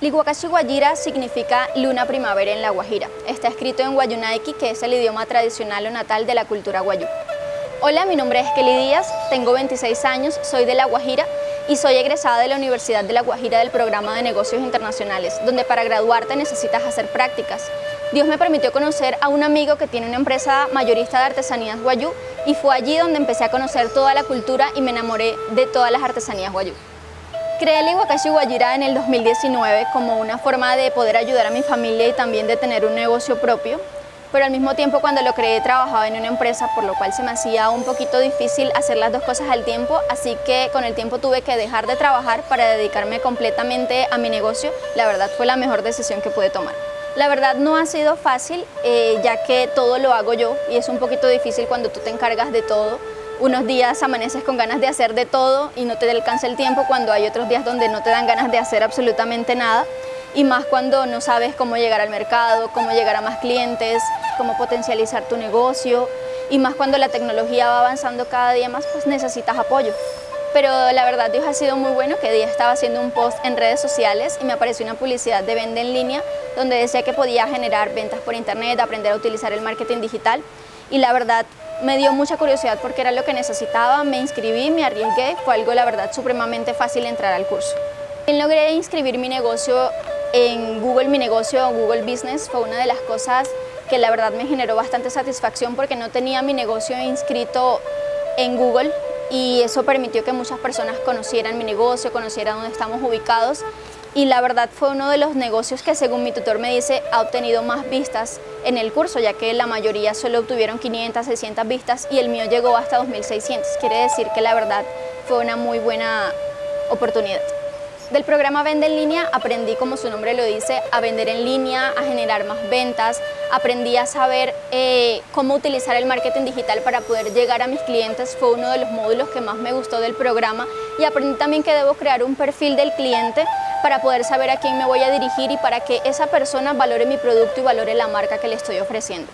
Liguacachi Guajira significa luna primavera en la Guajira. Está escrito en Guayunaiki, que es el idioma tradicional o natal de la cultura guayú. Hola, mi nombre es Kelly Díaz, tengo 26 años, soy de La Guajira y soy egresada de la Universidad de La Guajira del programa de negocios internacionales, donde para graduarte necesitas hacer prácticas. Dios me permitió conocer a un amigo que tiene una empresa mayorista de artesanías guayú y fue allí donde empecé a conocer toda la cultura y me enamoré de todas las artesanías guayú. Creé el Iguacashi Guajira en el 2019 como una forma de poder ayudar a mi familia y también de tener un negocio propio, pero al mismo tiempo cuando lo creé trabajaba en una empresa, por lo cual se me hacía un poquito difícil hacer las dos cosas al tiempo, así que con el tiempo tuve que dejar de trabajar para dedicarme completamente a mi negocio. La verdad fue la mejor decisión que pude tomar. La verdad no ha sido fácil, eh, ya que todo lo hago yo y es un poquito difícil cuando tú te encargas de todo, unos días amaneces con ganas de hacer de todo y no te alcanza el tiempo cuando hay otros días donde no te dan ganas de hacer absolutamente nada. Y más cuando no sabes cómo llegar al mercado, cómo llegar a más clientes, cómo potencializar tu negocio. Y más cuando la tecnología va avanzando cada día más, pues necesitas apoyo. Pero la verdad Dios ha sido muy bueno que día estaba haciendo un post en redes sociales y me apareció una publicidad de venta en línea donde decía que podía generar ventas por internet, aprender a utilizar el marketing digital. Y la verdad me dio mucha curiosidad porque era lo que necesitaba, me inscribí, me arriesgué, fue algo la verdad supremamente fácil entrar al curso. Logré inscribir mi negocio en Google Mi Negocio o Google Business, fue una de las cosas que la verdad me generó bastante satisfacción porque no tenía mi negocio inscrito en Google y eso permitió que muchas personas conocieran mi negocio, conocieran dónde estamos ubicados y la verdad fue uno de los negocios que según mi tutor me dice ha obtenido más vistas en el curso ya que la mayoría solo obtuvieron 500, 600 vistas y el mío llegó hasta 2600, quiere decir que la verdad fue una muy buena oportunidad. Del programa Vende en línea aprendí, como su nombre lo dice, a vender en línea, a generar más ventas, aprendí a saber eh, cómo utilizar el marketing digital para poder llegar a mis clientes, fue uno de los módulos que más me gustó del programa. Y aprendí también que debo crear un perfil del cliente para poder saber a quién me voy a dirigir y para que esa persona valore mi producto y valore la marca que le estoy ofreciendo.